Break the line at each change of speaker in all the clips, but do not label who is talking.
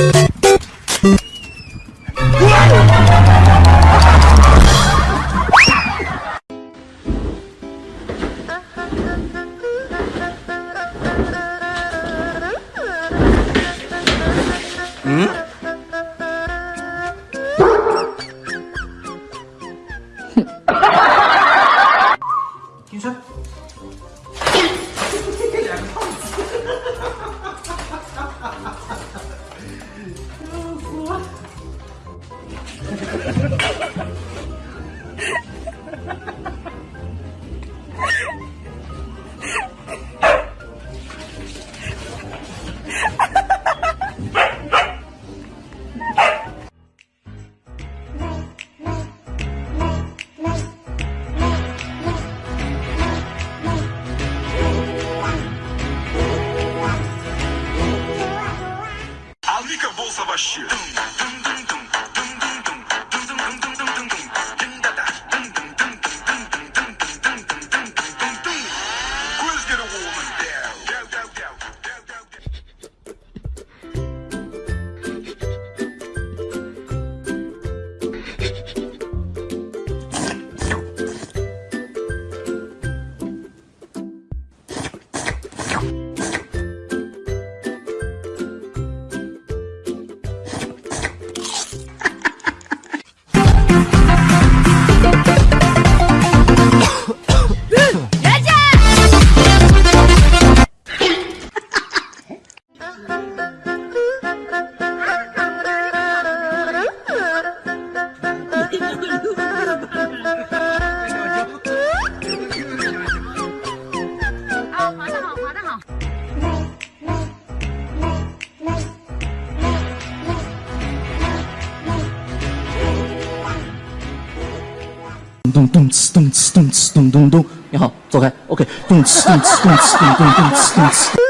you，OK，咚哧咚哧咚哧咚咚咚哧咚哧。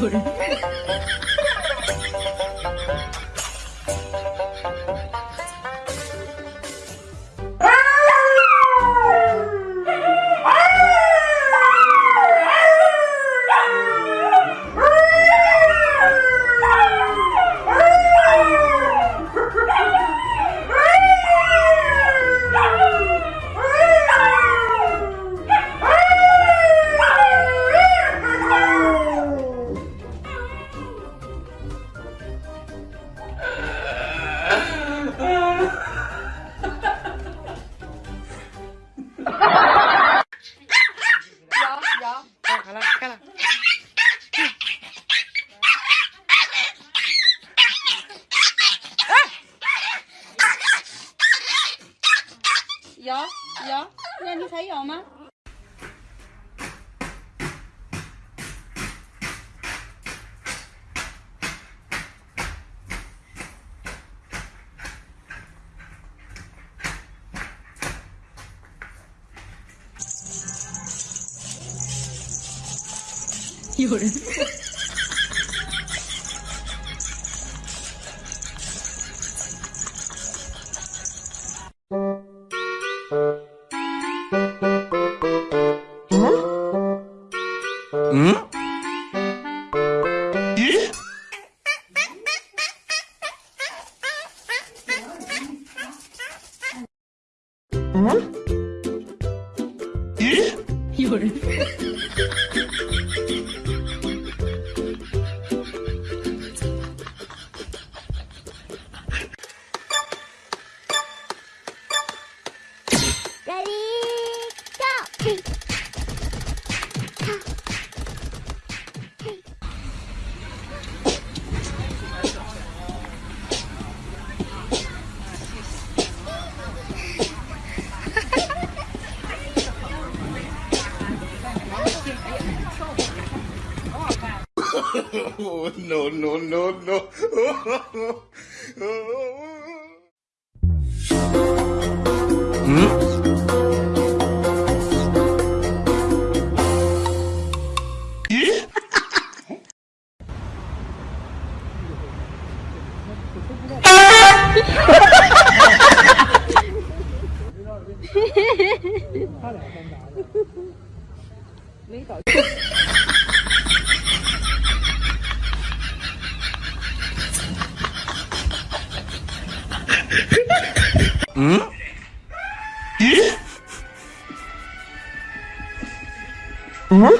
有人。
요래 응? 응? 예?
요래 Ready, go!
oh, no, no, no, no. hmm?
他俩干啥呀？没
搞。嗯？
咦？嗯？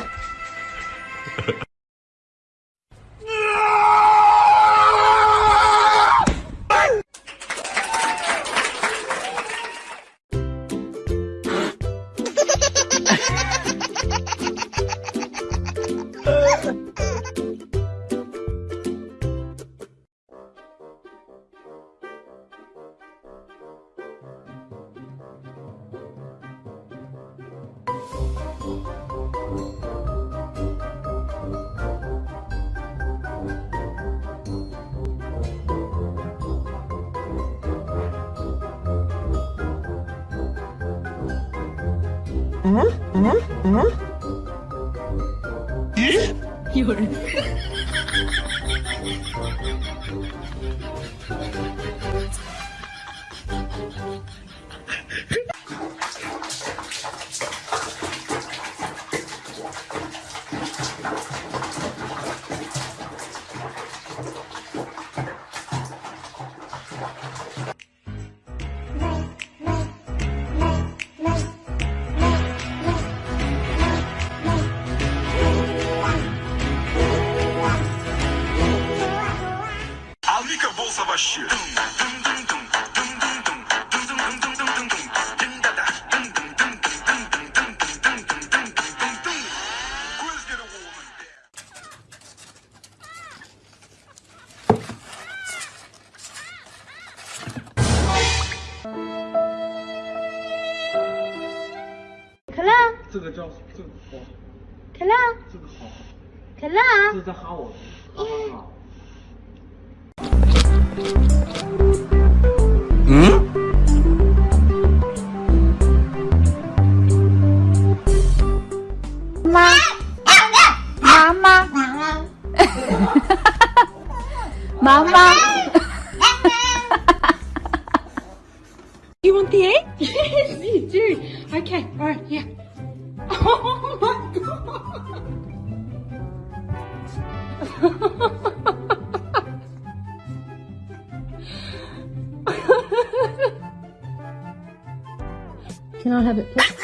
응?
응? 응?
열. 是在哈我，哈哈哈。
妈，妈妈，妈妈。Can I have it, please?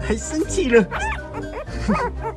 还生气了。